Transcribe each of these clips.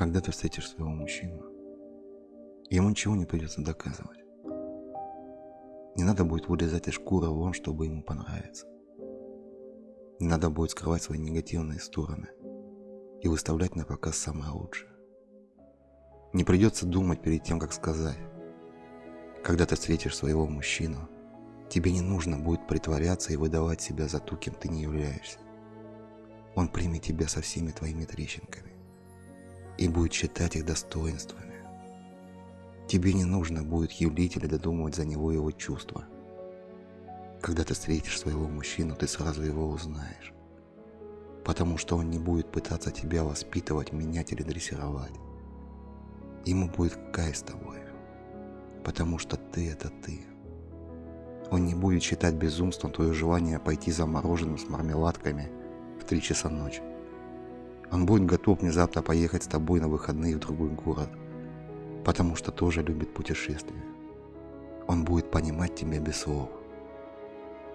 Когда ты встретишь своего мужчину, ему ничего не придется доказывать. Не надо будет вылезать из шкуры вон, чтобы ему понравиться. Не надо будет скрывать свои негативные стороны и выставлять на показ самое лучшее. Не придется думать перед тем, как сказать. Когда ты встретишь своего мужчину, тебе не нужно будет притворяться и выдавать себя за ту, кем ты не являешься. Он примет тебя со всеми твоими трещинками и будет считать их достоинствами. Тебе не нужно будет юлить или додумывать за него его чувства. Когда ты встретишь своего мужчину, ты сразу его узнаешь. Потому что он не будет пытаться тебя воспитывать, менять или дрессировать. Ему будет кайф с тобой. Потому что ты – это ты. Он не будет считать безумством твое желание пойти за мороженым с мармеладками в 3 часа ночи. Он будет готов внезапно поехать с тобой на выходные в другой город, потому что тоже любит путешествия. Он будет понимать тебя без слов.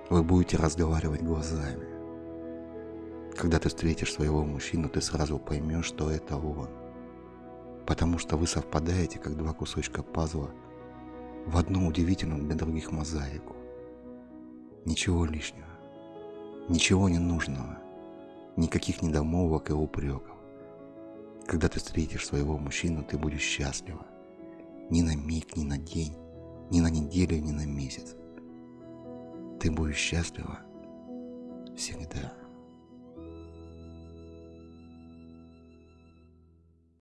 Вы будете разговаривать глазами. Когда ты встретишь своего мужчину, ты сразу поймешь, что это он. Потому что вы совпадаете, как два кусочка пазла, в одну удивительную для других мозаику. Ничего лишнего, ничего не нужного никаких недомолвок и упреков. Когда ты встретишь своего мужчину, ты будешь счастлива. Ни на миг, ни на день, ни на неделю, ни на месяц. Ты будешь счастлива всегда.